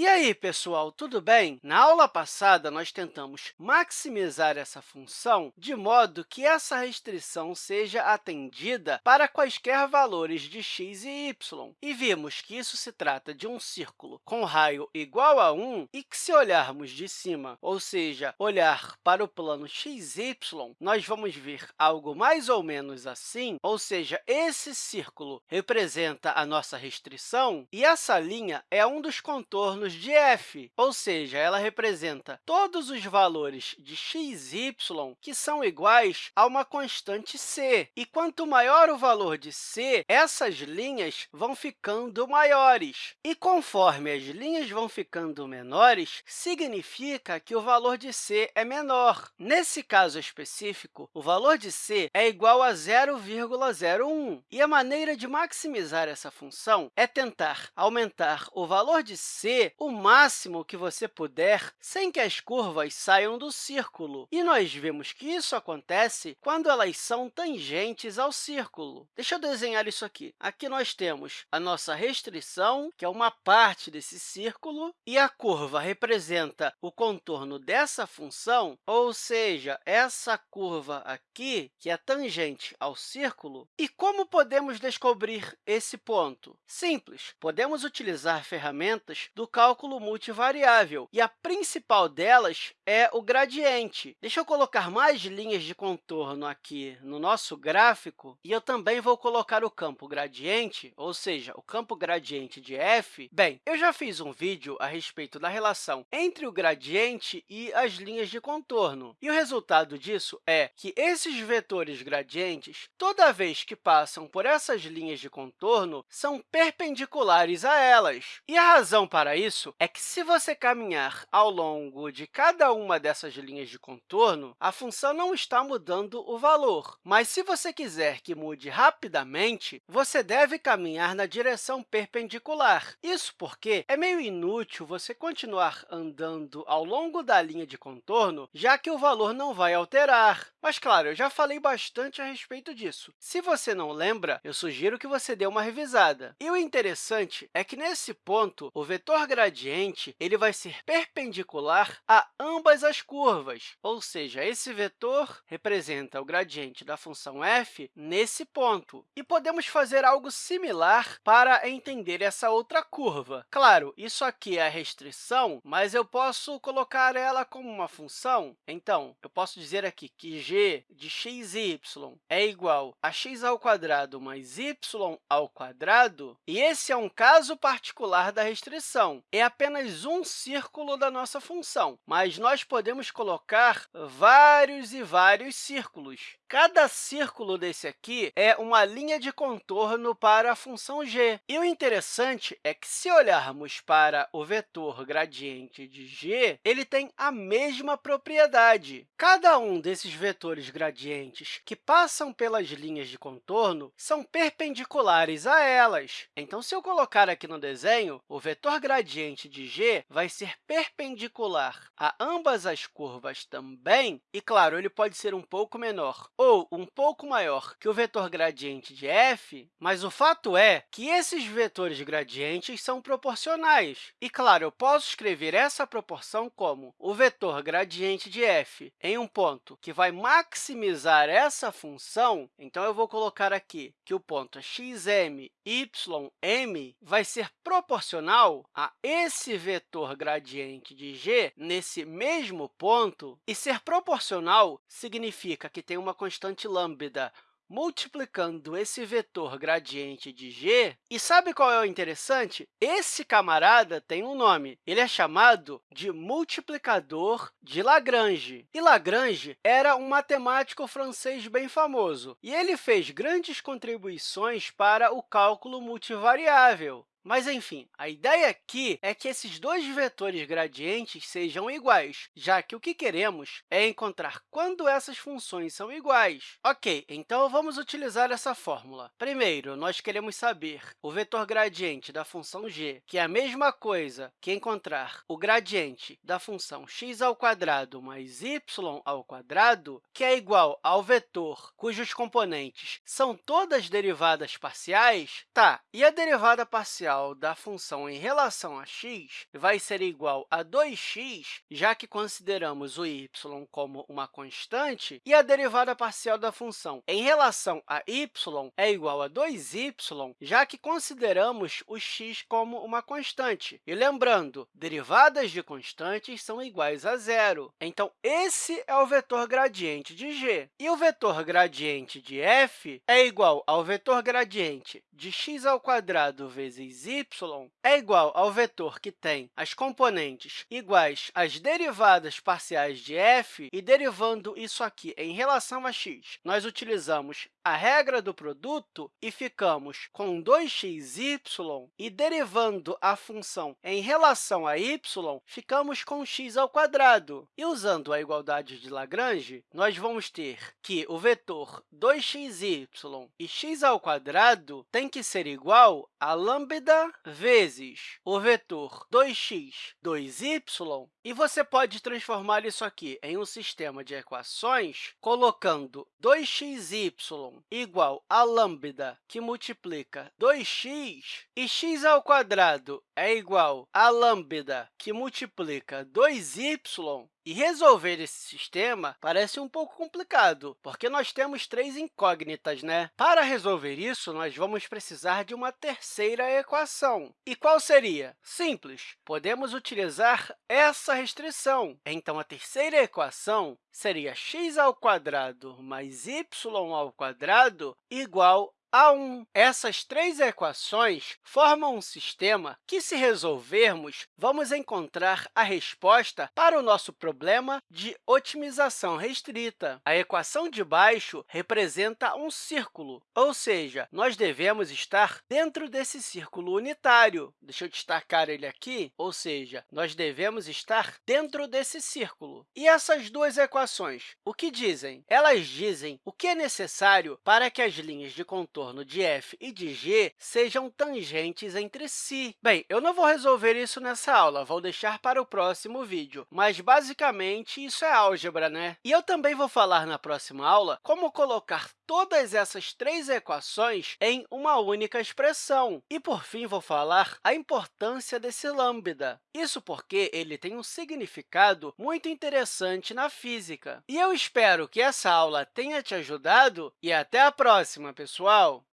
E aí, pessoal, tudo bem? Na aula passada, nós tentamos maximizar essa função de modo que essa restrição seja atendida para quaisquer valores de x e y. E vimos que isso se trata de um círculo com raio igual a 1 e que, se olharmos de cima, ou seja, olhar para o plano xy, nós vamos ver algo mais ou menos assim, ou seja, esse círculo representa a nossa restrição e essa linha é um dos contornos de f, ou seja, ela representa todos os valores de x y que são iguais a uma constante c. E quanto maior o valor de c, essas linhas vão ficando maiores. E conforme as linhas vão ficando menores, significa que o valor de c é menor. Nesse caso específico, o valor de c é igual a 0,01. E a maneira de maximizar essa função é tentar aumentar o valor de c o máximo que você puder sem que as curvas saiam do círculo. E nós vemos que isso acontece quando elas são tangentes ao círculo. Deixa eu desenhar isso aqui. Aqui nós temos a nossa restrição, que é uma parte desse círculo, e a curva representa o contorno dessa função, ou seja, essa curva aqui, que é tangente ao círculo. E como podemos descobrir esse ponto? Simples, podemos utilizar ferramentas do cálculo multivariável, e a principal delas é o gradiente. Deixa eu colocar mais linhas de contorno aqui no nosso gráfico, e eu também vou colocar o campo gradiente, ou seja, o campo gradiente de f. Bem, eu já fiz um vídeo a respeito da relação entre o gradiente e as linhas de contorno, e o resultado disso é que esses vetores gradientes, toda vez que passam por essas linhas de contorno, são perpendiculares a elas. E a razão para isso isso é que, se você caminhar ao longo de cada uma dessas linhas de contorno, a função não está mudando o valor. Mas, se você quiser que mude rapidamente, você deve caminhar na direção perpendicular. Isso porque é meio inútil você continuar andando ao longo da linha de contorno, já que o valor não vai alterar. Mas, claro, eu já falei bastante a respeito disso. Se você não lembra, eu sugiro que você dê uma revisada. E o interessante é que, nesse ponto, o vetor gradiente ele vai ser perpendicular a ambas as curvas, ou seja, esse vetor representa o gradiente da função f nesse ponto. E podemos fazer algo similar para entender essa outra curva. Claro, isso aqui é a restrição, mas eu posso colocar ela como uma função. Então, eu posso dizer aqui que g de x e y é igual a x ao quadrado mais y ao quadrado, e esse é um caso particular da restrição é apenas um círculo da nossa função, mas nós podemos colocar vários e vários círculos. Cada círculo desse aqui é uma linha de contorno para a função g. E o interessante é que, se olharmos para o vetor gradiente de g, ele tem a mesma propriedade. Cada um desses vetores gradientes que passam pelas linhas de contorno são perpendiculares a elas. Então, se eu colocar aqui no desenho, o vetor gradiente de g vai ser perpendicular a ambas as curvas também, e, claro, ele pode ser um pouco menor ou um pouco maior que o vetor gradiente de f, mas o fato é que esses vetores gradientes são proporcionais. E, claro, eu posso escrever essa proporção como o vetor gradiente de f em um ponto que vai maximizar essa função, então eu vou colocar aqui que o ponto xm, ym vai ser proporcional a esse vetor gradiente de g nesse mesmo ponto, e ser proporcional significa que tem uma constante lambda multiplicando esse vetor gradiente de g. E sabe qual é o interessante? Esse camarada tem um nome. Ele é chamado de multiplicador de Lagrange. E Lagrange era um matemático francês bem famoso, e ele fez grandes contribuições para o cálculo multivariável. Mas, enfim, a ideia aqui é que esses dois vetores gradientes sejam iguais, já que o que queremos é encontrar quando essas funções são iguais. Ok, então vamos utilizar essa fórmula. Primeiro, nós queremos saber o vetor gradiente da função g, que é a mesma coisa que encontrar o gradiente da função x ao quadrado mais y ao quadrado, que é igual ao vetor cujos componentes são todas derivadas parciais. Tá, e a derivada parcial parcial da função em relação a x vai ser igual a 2x, já que consideramos o y como uma constante, e a derivada parcial da função em relação a y é igual a 2y, já que consideramos o x como uma constante. E lembrando, derivadas de constantes são iguais a zero. Então, esse é o vetor gradiente de g. E o vetor gradiente de f é igual ao vetor gradiente de x ao quadrado vezes y é igual ao vetor que tem as componentes iguais às derivadas parciais de f, e derivando isso aqui em relação a x, nós utilizamos a regra do produto e ficamos com 2xy, e derivando a função em relação a y, ficamos com x ao quadrado. E usando a igualdade de Lagrange, nós vamos ter que o vetor 2xy e x ao quadrado tem que ser igual a lambda vezes o vetor 2x, 2y, e você pode transformar isso aqui em um sistema de equações colocando 2xy igual a lambda, que multiplica 2x, e x ao quadrado é igual a lambda, que multiplica 2y, e resolver esse sistema parece um pouco complicado, porque nós temos três incógnitas, né? Para resolver isso, nós vamos precisar de uma terceira equação. E qual seria? Simples, podemos utilizar essa restrição. Então, a terceira equação seria x ao quadrado mais y ao quadrado igual a 1. Essas três equações formam um sistema que, se resolvermos, vamos encontrar a resposta para o nosso problema de otimização restrita. A equação de baixo representa um círculo, ou seja, nós devemos estar dentro desse círculo unitário. Deixa eu destacar ele aqui, ou seja, nós devemos estar dentro desse círculo. E essas duas equações, o que dizem? Elas dizem o que é necessário para que as linhas de contorno contorno de f e de g sejam tangentes entre si. Bem, eu não vou resolver isso nessa aula, vou deixar para o próximo vídeo, mas, basicamente, isso é álgebra, né? E eu também vou falar na próxima aula como colocar todas essas três equações em uma única expressão. E, por fim, vou falar a importância desse lambda. Isso porque ele tem um significado muito interessante na física. E eu espero que essa aula tenha te ajudado e até a próxima, pessoal!